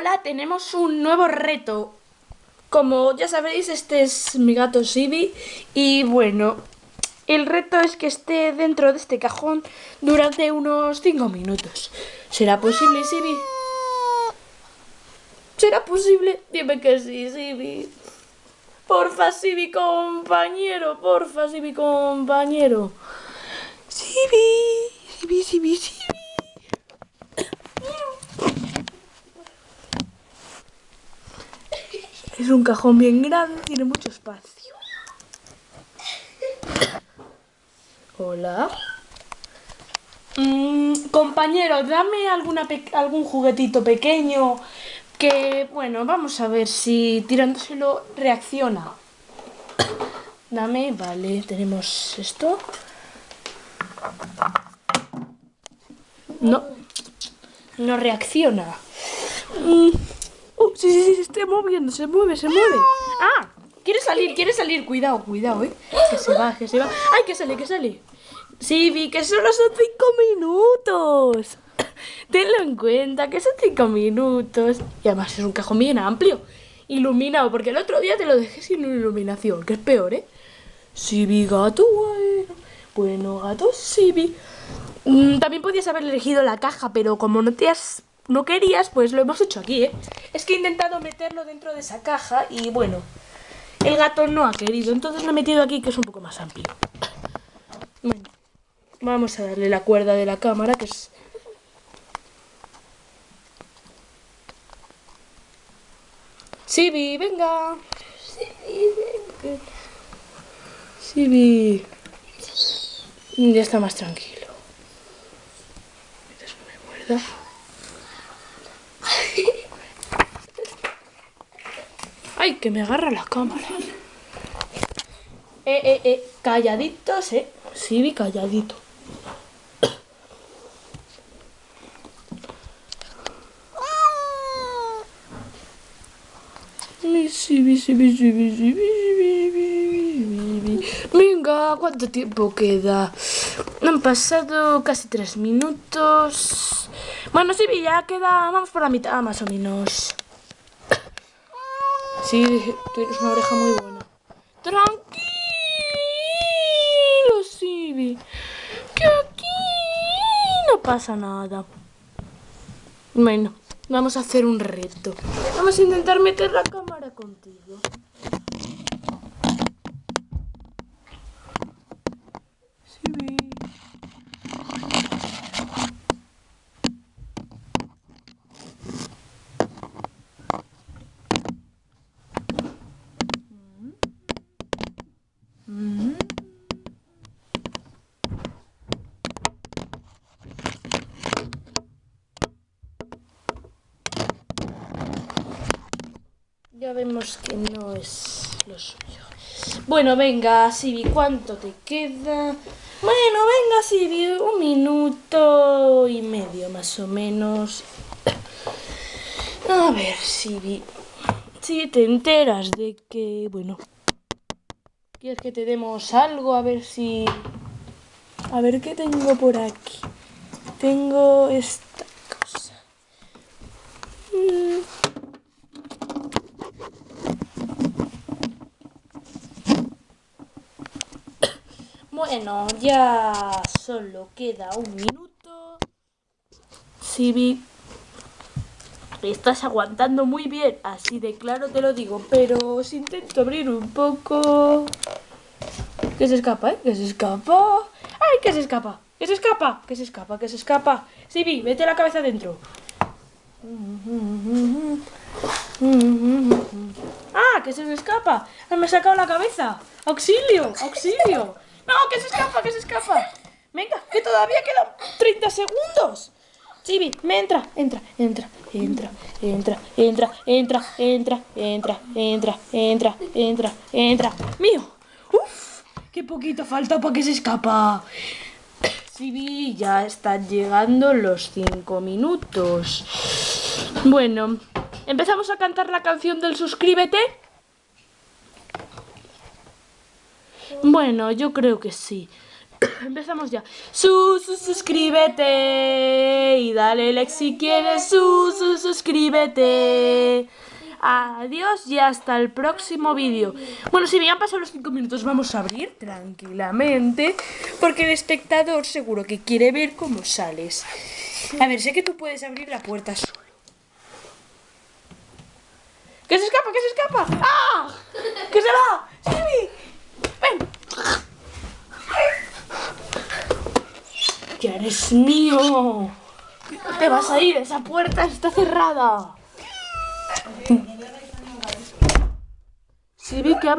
Hola, tenemos un nuevo reto. Como ya sabéis, este es mi gato Sibi y bueno, el reto es que esté dentro de este cajón durante unos 5 minutos. ¿Será posible, Sibi? ¿Será posible? Dime que sí, Sibi. Porfa, Sibi, compañero. Porfa, Sibi, compañero. Sibi, Sibi, Sibi, Sibi. Es un cajón bien grande, tiene mucho espacio. Hola. Mm, compañero, dame alguna algún juguetito pequeño que, bueno, vamos a ver si tirándoselo reacciona. Dame, vale, tenemos esto. No, no reacciona. Mm. Sí, sí, sí, se está moviendo, se mueve, se mueve. Ah, quiere salir, quiere salir. Cuidado, cuidado, eh. Que se va, que se va. Ay, que sale, que sale. Sí, vi que solo son cinco minutos. Tenlo en cuenta, que son cinco minutos. Y además es un cajón bien amplio. Iluminado, porque el otro día te lo dejé sin iluminación, que es peor, ¿eh? Sí, vi gato, bueno. Bueno, gato, sí, vi. Mm, también podías haber elegido la caja, pero como no te has no querías, pues lo hemos hecho aquí, ¿eh? Es que he intentado meterlo dentro de esa caja y bueno, el gato no ha querido, entonces lo he metido aquí que es un poco más amplio. Vamos a darle la cuerda de la cámara que es... Sibi, venga. Sibi. Ya está más tranquilo. Mientras me muerda. ¡Ay, que me agarra la cámara! Eh, eh, eh, calladitos, eh. Sí, vi calladito. Venga, ¿cuánto tiempo queda? Han pasado casi tres minutos. Bueno, sí, ya queda, vamos por la mitad más o menos. Sí, tienes una oreja muy buena. Tranquilo, Sibi. Que aquí no pasa nada. Bueno, vamos a hacer un reto. Vamos a intentar meter la cámara contigo. Ya vemos que no es lo suyo. Bueno, venga, Sibi, ¿cuánto te queda? Bueno, venga, Sibi, un minuto y medio más o menos. A ver, Sibi, si te enteras de que, bueno, ¿quieres que te demos algo? A ver si... A ver qué tengo por aquí. Tengo esta cosa. Mm. Bueno, ya solo queda un minuto. Sibi, estás aguantando muy bien, así de claro te lo digo, pero si intento abrir un poco... Que se escapa, ¿eh? Que se escapa. ¡Ay, que se escapa! ¡Que se escapa! ¡Que se escapa! ¡Que se escapa! Sibi, mete la cabeza dentro. ¡Ah, que se me escapa! ¡Me ha sacado la cabeza! ¡Auxilio! ¡Auxilio! ¡No, que se escapa, que se escapa! Venga, que todavía quedan 30 segundos. Chibi, me entra, entra, entra, entra, entra, entra, entra, entra, entra, entra, entra, entra, entra. ¡Mío! ¡Uf! ¡Qué poquito falta para que se escapa! Chibi, ya están llegando los 5 minutos. Bueno, ¿empezamos a cantar la canción del suscríbete? Bueno, yo creo que sí. Empezamos ya. Su, su, suscríbete y dale like si quieres. Su, su, suscríbete. Adiós y hasta el próximo vídeo. Bueno, si me han pasado los 5 minutos, vamos a abrir tranquilamente. Porque el espectador seguro que quiere ver cómo sales. A ver, sé que tú puedes abrir la puerta solo. ¡Que se escapa, que se escapa! ¡Ah! ¡Que se va! ¡Ya eres mío! ¡Te vas a ir! ¡Esa puerta está cerrada! Silvi, que abre